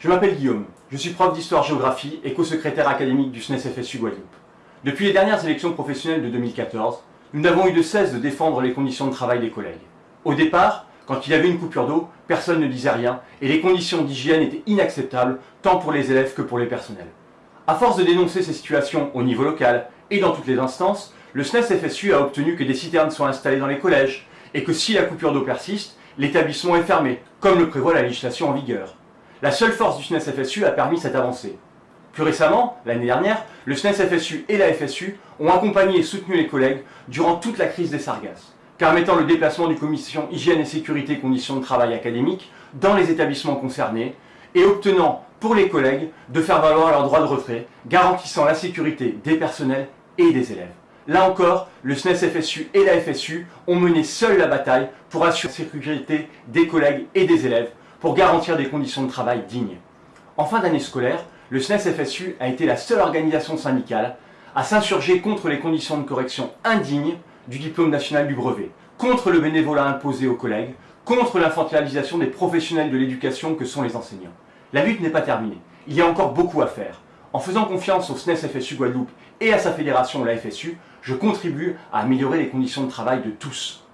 Je m'appelle Guillaume, je suis prof d'histoire-géographie et co-secrétaire académique du SNES-FSU Guadeloupe. Depuis les dernières élections professionnelles de 2014, nous n'avons eu de cesse de défendre les conditions de travail des collègues. Au départ, quand il y avait une coupure d'eau, personne ne disait rien et les conditions d'hygiène étaient inacceptables tant pour les élèves que pour les personnels. À force de dénoncer ces situations au niveau local et dans toutes les instances, le SNES-FSU a obtenu que des citernes soient installées dans les collèges et que si la coupure d'eau persiste, l'établissement est fermé, comme le prévoit la législation en vigueur. La seule force du SNES-FSU a permis cette avancée. Plus récemment, l'année dernière, le SNES-FSU et la FSU ont accompagné et soutenu les collègues durant toute la crise des sargasses, permettant le déplacement du commission hygiène et sécurité conditions de travail académiques dans les établissements concernés et obtenant pour les collègues de faire valoir leur droit de retrait, garantissant la sécurité des personnels et des élèves. Là encore, le SNES-FSU et la FSU ont mené seuls la bataille pour assurer la sécurité des collègues et des élèves, pour garantir des conditions de travail dignes. En fin d'année scolaire, le SNES-FSU a été la seule organisation syndicale à s'insurger contre les conditions de correction indignes du diplôme national du brevet, contre le bénévolat imposé aux collègues, contre l'infantilisation des professionnels de l'éducation que sont les enseignants. La lutte n'est pas terminée. Il y a encore beaucoup à faire. En faisant confiance au SNES-FSU Guadeloupe et à sa fédération, la FSU, je contribue à améliorer les conditions de travail de tous.